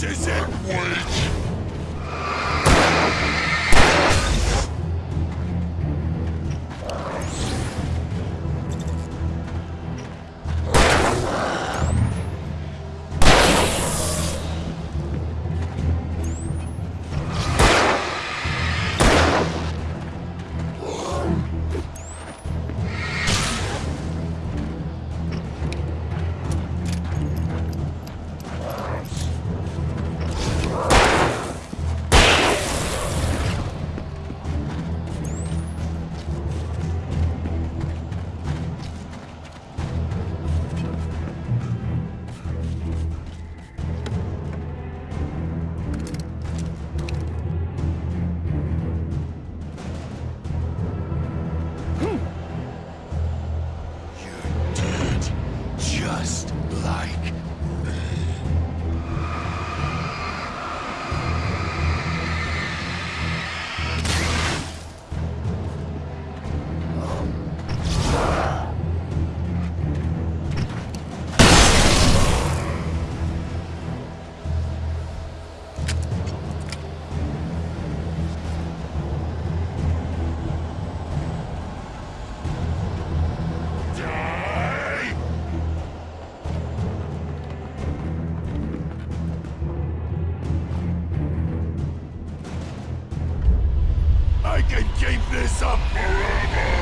This is it, Wake! Can keep this up forever!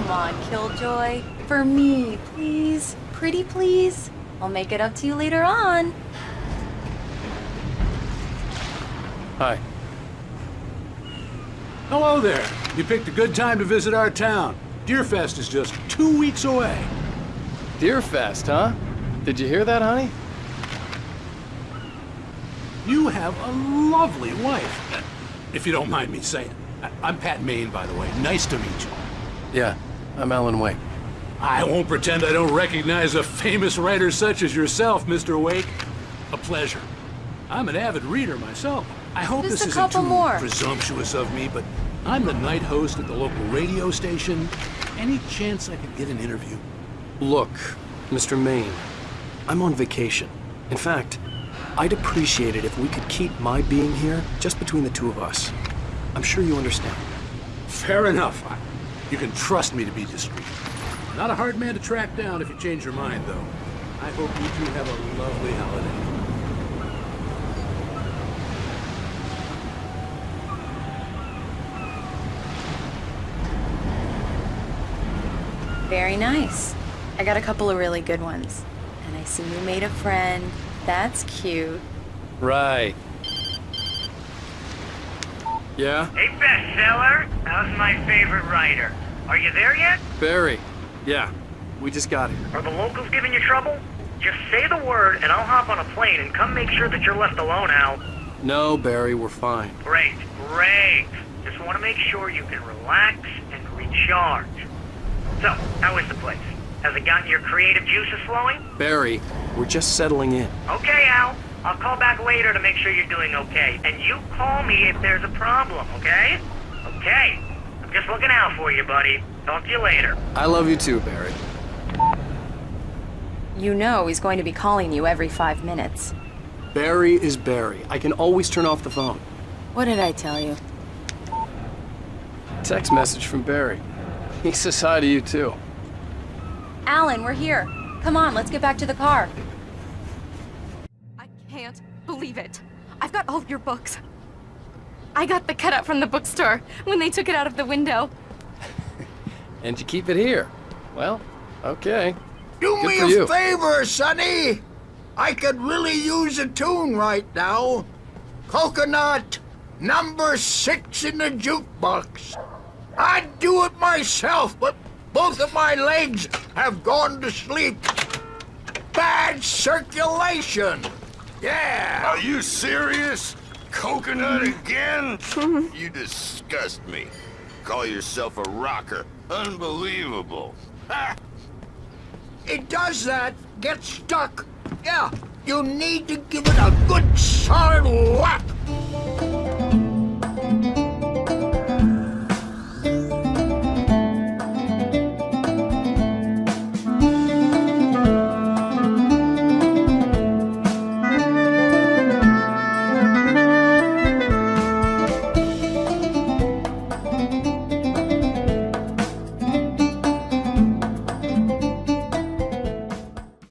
Come on, Killjoy. For me, please. Pretty please. I'll make it up to you later on. Hi. Hello there. You picked a good time to visit our town. Deerfest is just two weeks away. Deerfest, huh? Did you hear that, honey? You have a lovely wife. If you don't mind me saying. I- I'm Pat Maine, by the way. Nice to meet you. Yeah, I'm Alan Wake. I won't pretend I don't recognize a famous writer such as yourself, Mr. Wake. A pleasure. I'm an avid reader myself. I hope Just this a isn't too more. presumptuous of me, but I'm the night host at the local radio station. Any chance I could get an interview? Look, Mr. Maine, I'm on vacation. In fact, I'd appreciate it if we could keep my being here just between the two of us. I'm sure you understand. Fair enough. I- You can trust me to be discreet. Not a hard man to track down if you change your mind, though. I hope you two have a lovely holiday. Very nice. I got a couple of really good ones. And I see you made a friend. That's cute. Right. Yeah? Hey, bestseller. How's my favorite writer? Are you there yet? Barry. Yeah, we just got here. Are the locals giving you trouble? Just say the word, and I'll hop on a plane and come make sure that you're left alone, Al. No, Barry, we're fine. Great, great. Just want to make sure you can relax and recharge. So, how is the place? Has it gotten your creative juices flowing? Barry, we're just settling in. Okay, Al. I'll call back later to make sure you're doing okay. And you call me if there's a problem, okay? Okay. I'm just looking out for you, buddy. Talk to you later. I love you too, Barry. You know he's going to be calling you every five minutes. Barry is Barry. I can always turn off the phone. What did I tell you? Text message from Barry. He says hi to you too. Alan, we're here. Come on, let's get back to the car. I can't believe it. I've got all of your books. I got the cutout from the bookstore when they took it out of the window. And you keep it here. Well, okay. Do Good me for a you. favor, Sonny! I could really use a tune right now. Coconut, number six in the jukebox. I'd do it myself, but both of my legs have gone to sleep. Bad circulation. Yeah. Are you serious? Coconut mm-hmm. again? Mm-hmm. you disgust me. Call yourself a rocker. Unbelievable. Ha! It does that. Get stuck. Yeah, you need to give it a good solid whack.